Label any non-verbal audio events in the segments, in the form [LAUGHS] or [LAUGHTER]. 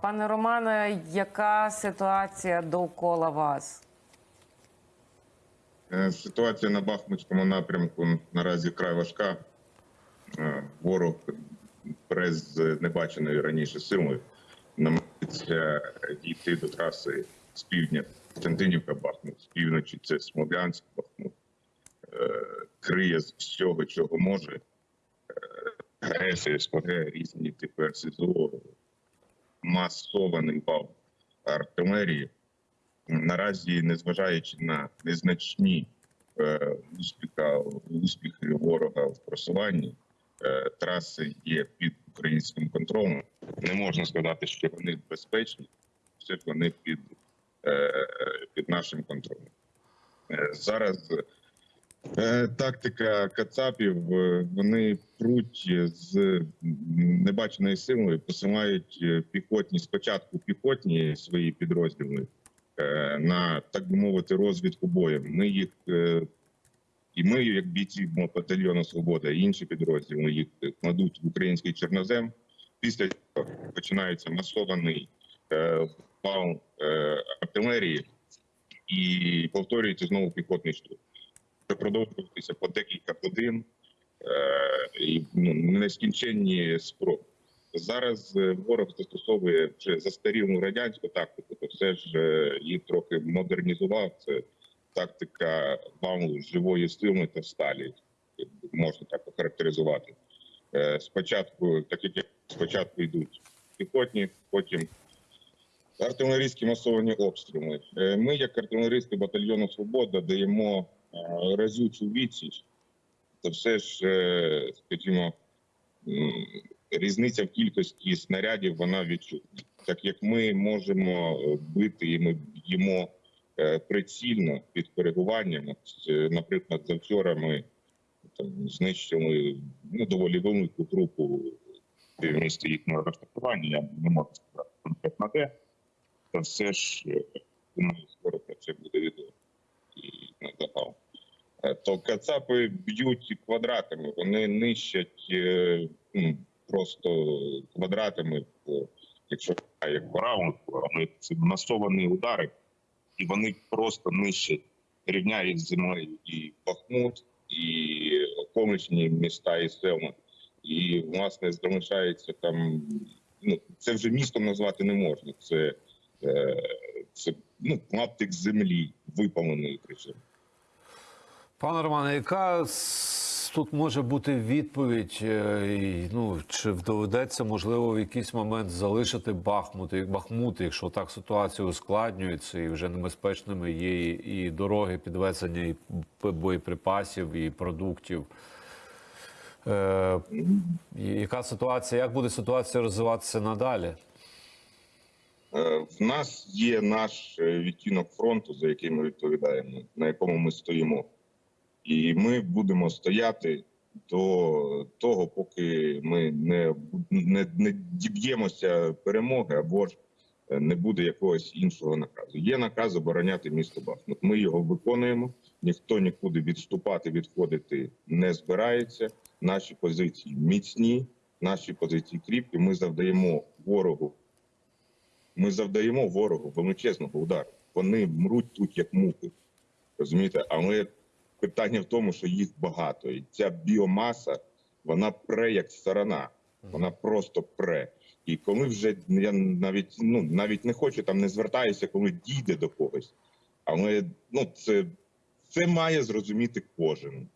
Пане Романе, яка ситуація довкола вас? Е, Ситуація на Бахмутському напрямку наразі край важка. Е, Ворог прес з небаченою раніше силою намагається дійти до траси з півдня Константинівка Бахмут, з півночі це Смолянськ Бахмут. Е, Криє з всього, чого може. Агресія, СПГ, різні типи РСЗО, масований вал артилерії. Наразі, незважаючи на незначні е, успіха, успіхи ворога в просуванні, е, траси є під українським контролем. Не можна сказати, що вони безпечні, все вони під, е, під нашим контролем. Е, зараз е, тактика Кацапів, е, вони пруть з небаченою силою, посилають е, піхотні спочатку піхотні свої підрозділи е, на так би мовити розвідку боєм. Ми їх е, і ми, як бійці батальйону Свобода, і інші підрозділи їх кладуть в український чорнозем. Після цього починається масований е, е, артилерії і повторюється знову піхотний штурм. Це продовжуватися по декілька годин е, і ну, нескінченні спроби. Зараз е, ворог застосовує вже застарілу радянську тактику, то все ж е, її трохи модернізував. Це тактика валу живої сили та сталі, можна так охарактеризувати. Спочатку, так як спочатку йдуть піхотні, потім артилерійські масовані обстріли. Ми, як артилеристи батальйону Свобода, даємо разючу відсіч. Це все ж, е, скажімо, різниця в кількості снарядів вона відчутна. Так як ми можемо е, бити і ми б'ємо е, прицільно під е, Наприклад, завчора ми там знищили ну, доволі велику групу в місті їхнього розташування. Я не можу сказати конкретно де. Та все ж е, думаю, скоро про це буде відомо і на запал. Е, То кацапи б'ють квадратами, вони нищать е, ну, просто квадратами, по- якщо як раунду, але це масовані удари, і вони просто нищать, рівняють землею і Бахмут, і околичні міста і села. І власне залишається там. Ну це вже містом назвати не можна. Це, е, це ну, клаптик землі випаленої причому. Пане Романе, яка тут може бути відповідь? е, Ну чи доведеться можливо в якийсь момент залишити Бахмут, Бахмут, якщо так ситуація ускладнюється, і вже небезпечними є і, і дороги підвезення і боєприпасів, і продуктів. Е, яка ситуація? Як буде ситуація розвиватися надалі? Е, В нас є наш е, відтінок фронту, за який ми відповідаємо, на якому ми стоїмо, і ми будемо стояти до того, поки ми не, не, не діб'ємося перемоги або ж е, не буде якогось іншого наказу. Є наказ обороняти місто Бахмут. Ми його виконуємо. Ніхто нікуди відступати, відходити не збирається. Наші позиції міцні, наші позиції кріпкі. Ми завдаємо ворогу ми завдаємо ворогу величезного удару. Вони мруть тут як мухи. Розумієте, але питання в тому, що їх багато, і ця біомаса вона пре як сарана, вона просто пре. І коли вже я навіть ну навіть не хочу там, не звертаюся, коли дійде до когось. Але ну це, це має зрозуміти кожен.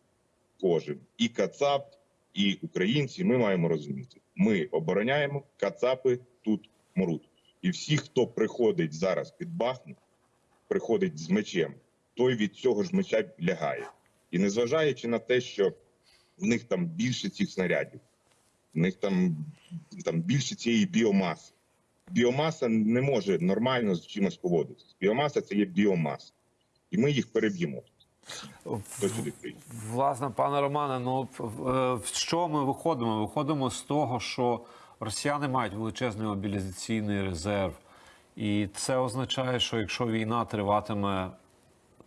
Кожен і Кацап, і українці. Ми маємо розуміти. Ми обороняємо Кацапи тут мруть. І всі, хто приходить зараз під Бахмут, приходить з мечем, той від цього ж меча лягає. І незважаючи на те, що в них там більше цих снарядів, в них там, там більше цієї біомаси. Біомаса не може нормально з чимось поводитися. Біомаса це є біомаса. І ми їх переб'ємо. Власне, пане Романе, ну е, в що ми виходимо? Виходимо з того, що росіяни мають величезний мобілізаційний резерв, і це означає, що якщо війна триватиме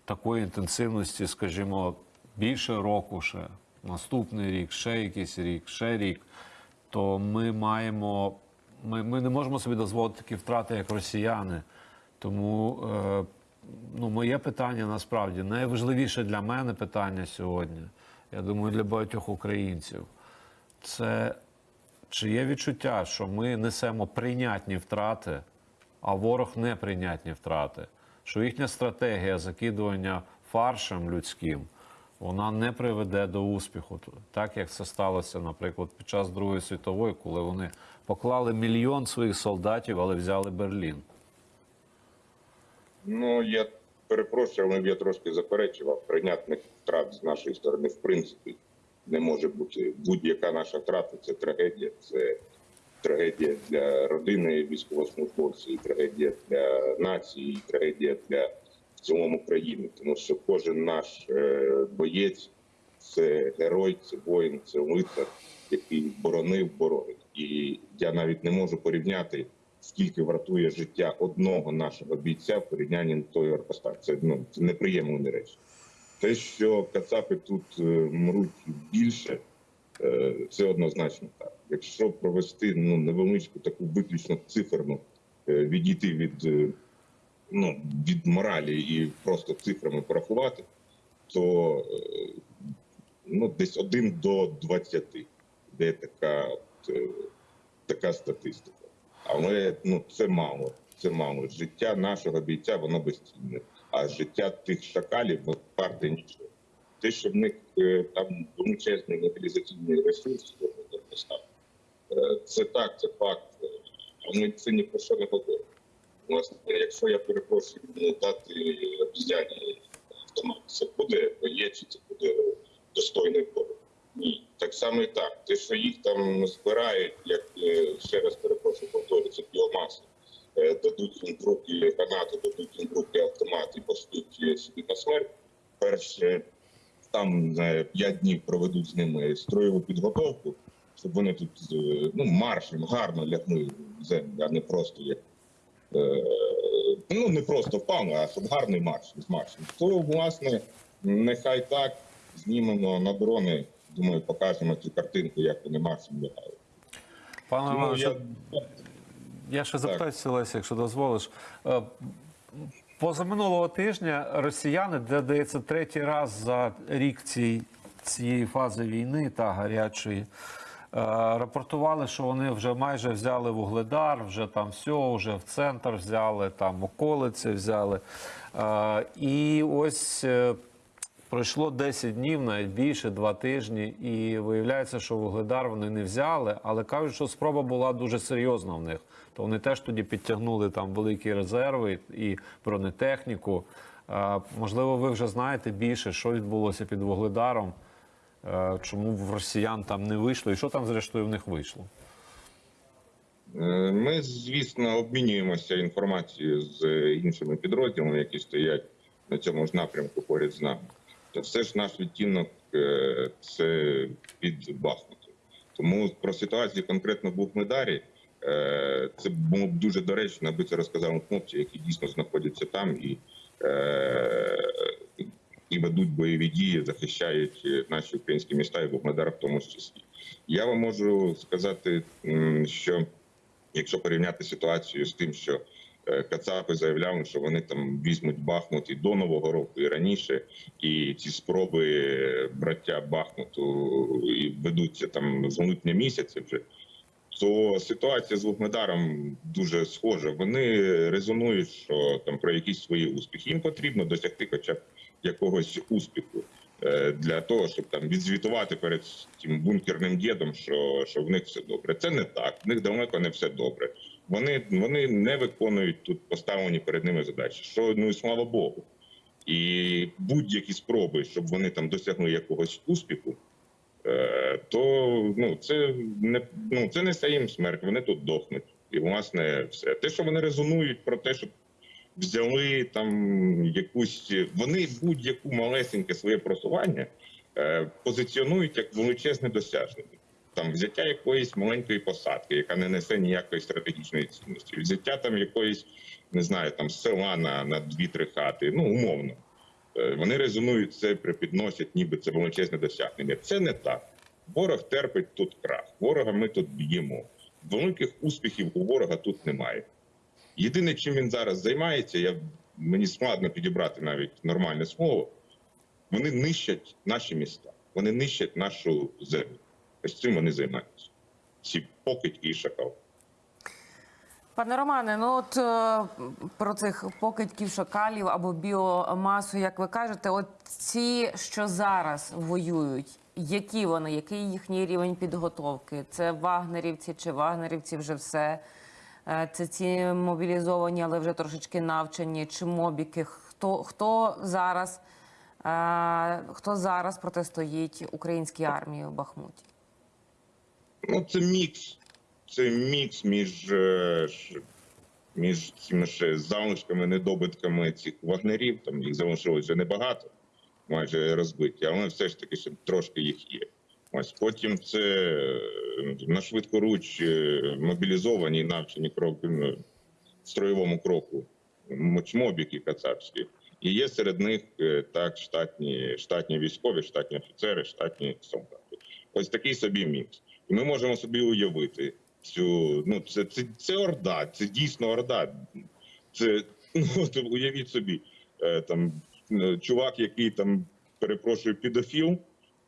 такої інтенсивності, скажімо, більше року, ще наступний рік, ще якийсь рік, ще рік, то ми маємо ми, ми не можемо собі дозволити такі втрати, як росіяни. Тому е, ну, моє питання насправді найважливіше для мене питання сьогодні, я думаю, для багатьох українців, це чи є відчуття, що ми несемо прийнятні втрати, а ворог неприйнятні втрати, що їхня стратегія закидування фаршем людським вона не приведе до успіху, так як це сталося, наприклад, під час Другої світової, коли вони поклали мільйон своїх солдатів, але взяли Берлін. Ну я перепрошую, але я трошки заперечував. Прийнятних втрат з нашої сторони, в принципі, не може бути. Будь-яка наша втрата це трагедія. Це трагедія для родини військовослужбовців, трагедія для нації, трагедія для в цілому країни. Тому що кожен наш е, боєць це герой, це воїн, це лицар, який боронив, боронить. І я навіть не можу порівняти скільки вартує життя одного нашого бійця в порівнянні той Оркостар. Це ну це неприємні речі. Те, що Кацапи тут е, мруть більше, е, це однозначно так. Якщо провести ну невеличку таку виключно циферну, е, відійти від е, ну від моралі і просто цифрами порахувати, то е, ну десь один до 20, де така от, е, така статистика. Але ну це мало. Це мало. Життя нашого бійця воно безцінне, а життя тих шакалів варте нічого. Те, що в них е, там величезний мобілізаційний ресурс, це так, це факт. Але це ні про що не говорить. Власне, якщо я перепрошую ну, дати обізяні автомат, це буде боєць, чи це буде достойний ворог. Ні, так само і так. Те, що їх там збирають, як е, ще раз перепрошую, повторюється біомаса, е, дадуть їм руки гранати, дадуть їм в руки автомат і пошлють е, собі на смерть. Перше, там п'ять днів проведуть з ними строєву підготовку, щоб вони тут ну, маршем гарно лягли в землю, а не просто як. Е, Ну, не просто впали, а щоб гарний марш з маршем. То, власне, нехай так знімемо на дрони. Думаю, покажемо цю картинку, як вони маршем лягають. Пане Тому Романе, я Я ще запитаюся, Леся, якщо дозволиш. Е, Позаминулого тижня росіяни, де дається третій раз за рік цієї фази війни та гарячої, рапортували, що вони вже майже взяли вугледар, вже там все, вже в центр взяли, там околиці взяли. Е, І ось е, Пройшло 10 днів, навіть більше, два тижні, і виявляється, що вугледар вони не взяли, але кажуть, що спроба була дуже серйозна в них. То вони теж тоді підтягнули там великі резерви і бронетехніку. Е, Можливо, ви вже знаєте більше, що відбулося під вугледаром, е, чому в росіян там не вийшло, і що там, зрештою, в них вийшло. Е, Ми, звісно, обмінюємося інформацією з іншими підрозділами, які стоять на цьому ж напрямку поряд з нами. Та все ж наш відтінок е, це під Бахмутом. Тому про ситуацію конкретно в Бухмедарі е, це було б дуже доречно, аби це розказали хлопці, які дійсно знаходяться там і, е, і ведуть бойові дії, захищають е, наші українські міста і Бухмедар в тому числі. Я вам можу сказати, що якщо порівняти ситуацію з тим, що е, Кацапи заявляли, що вони там візьмуть Бахмут і до Нового року, і раніше, і ці спроби е, браття Бахмуту і ведуться там з липня місяця вже. То ситуація з Вугледаром дуже схожа. Вони резонують, що там про якісь свої успіхи. Їм потрібно досягти хоча б якогось успіху е, для того, щоб там відзвітувати перед тим бункерним дідом, що, що в них все добре. Це не так. В них далеко не все добре. Вони, вони не виконують тут поставлені перед ними задачі. Що ну і слава Богу. І будь-які спроби, щоб вони там досягли якогось успіху, е, то ну це не ну це несе їм смерть. Вони тут дохнуть. І власне все те, що вони резонують про те, щоб взяли там якусь вони будь-яку малесеньке своє просування е, позиціонують як величезне досягнення. Там взяття якоїсь маленької посадки, яка не несе ніякої стратегічної цінності, взяття там якоїсь, не знаю, там села на, на дві-три хати, ну умовно. Е, Вони резонують це, припідносять, ніби це величезне досягнення. Це не так. Ворог терпить тут крах. Ворога ми тут б'ємо. великих успіхів у ворога тут немає. Єдине, чим він зараз займається, я, мені складно підібрати навіть нормальне слово. Вони нищать наші міста, вони нищать нашу землю. Ось цим вони займаються. Ці покидьки і шакал. Пане Романе, ну от е, про цих покидьків шакалів або біомасу, як ви кажете, от ці, що зараз воюють, які вони, який їхній рівень підготовки? Це вагнерівці чи вагнерівці вже все? Е, Це ці мобілізовані, але вже трошечки навчені, чи мобіки? Хто, хто зараз? е, Хто зараз протистоїть українській армії в Бахмуті? Ну, це мікс. Це мікс між, е, між цими ще залишками, недобитками цих вагнерів. Там їх залишилось вже небагато, майже розбиті, але все ж таки ще трошки їх є. Ось потім це на швидкоруч е, мобілізовані навчені кроки строєвому кроку, мочмобіки кацапські. І є серед них е, так штатні, штатні військові, штатні офіцери, штатні солдати. Ось такий собі мікс. І ми можемо собі уявити цю. Ну, це, це, це орда, це дійсно орда. Це ну, [LAUGHS] от уявіть собі, е, там чувак, який там перепрошую, підофіл,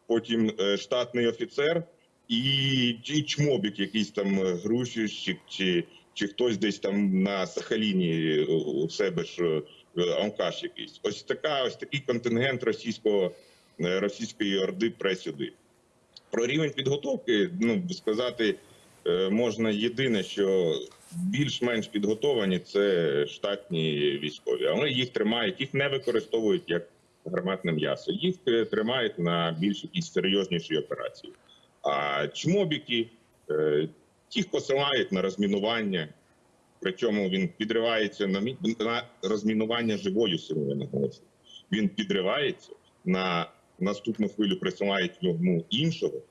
потім штатний офіцер і, і чмобік, якийсь там е, грузчик, чи, чи хтось десь там на Сахаліні е, у себе ж е, алкаш якийсь. Ось така, ось такий контингент російського російської орди пре сюди. Про рівень підготовки, ну сказати можна єдине, що більш-менш підготовані це штатні військові, але їх тримають, їх не використовують як гарматне м'ясо. Їх тримають на більш якісь серйозніші операції. А чмобіки е, їх посилають на розмінування. Причому він підривається на на розмінування живою силою наголошую. Він підривається на наступну хвилю присилають йому іншого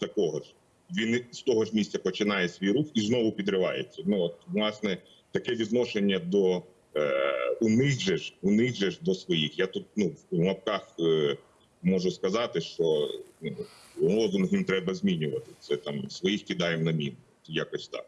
такого ж. Він з того ж місця починає свій рух і знову підривається. Ну от власне таке відношення до е, у них же ж у них же ж до своїх. Я тут ну в лапках е, можу сказати, що ну, лозунг їм треба змінювати. Це там своїх кидаємо на мін. Якось так.